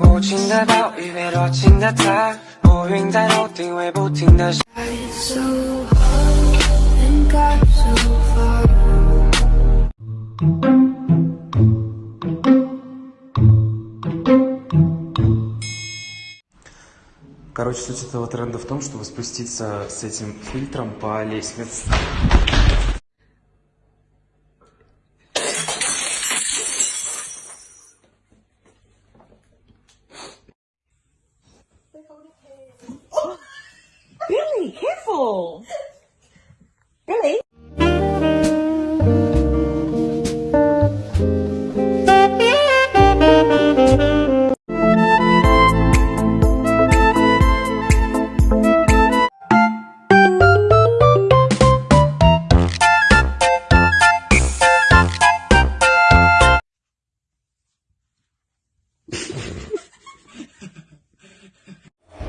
无情的暴雨被多情的他，乌云在头顶会不停的。 so hard and got so far. Короче, суть этого тренда в том, чтобы спуститься с этим фильтром по лестнице. Billy.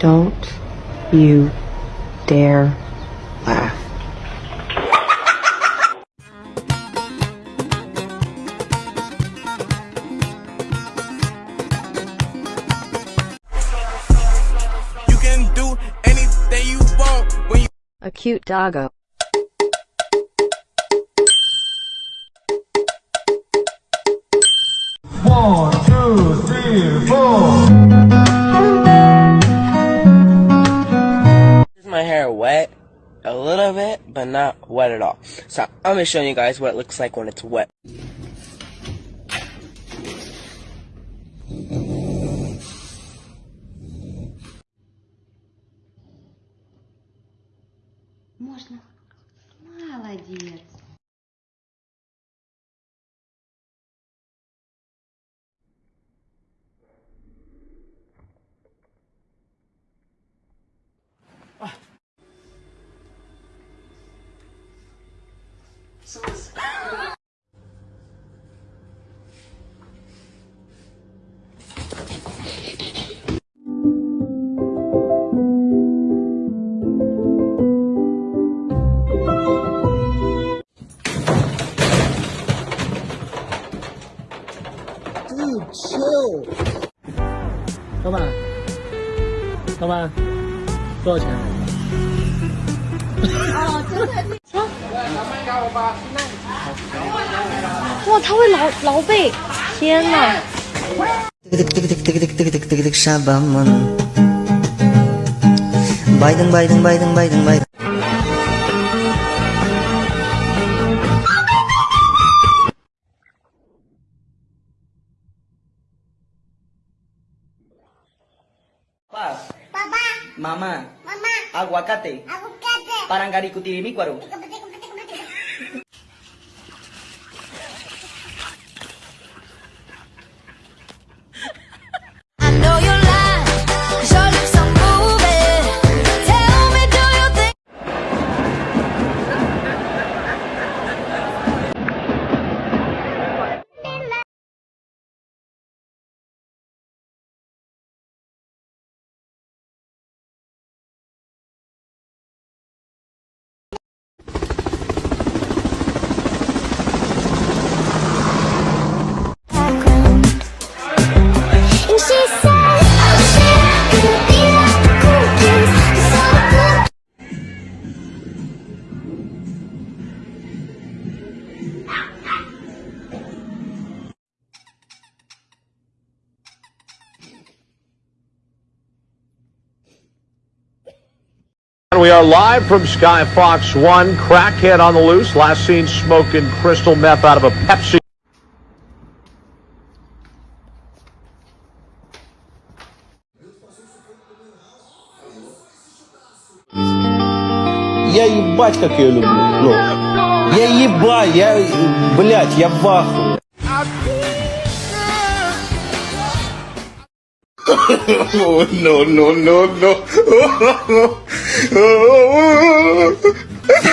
Don't you dare laugh. You can do anything you want when you A cute doggo. bit, but not wet at all. So I'm gonna show you guys what it looks like when it's wet. Можно. Молодец. 是不是？Chill，老板，老板，多少钱？啊，真的。哇，他会挠挠背，天哪！ Sabaman Baydang baydang baydang baydang baydang Papá. Mamá. Aguacate. Parangari kutirimícuaro. We are live from Sky Fox 1. Crackhead on the loose. Last seen smoking crystal meth out of a Pepsi. Я ебать, как ее люблю. Ну, я ебать, я, блядь, я в ахуе. Oh, no, no, no, no.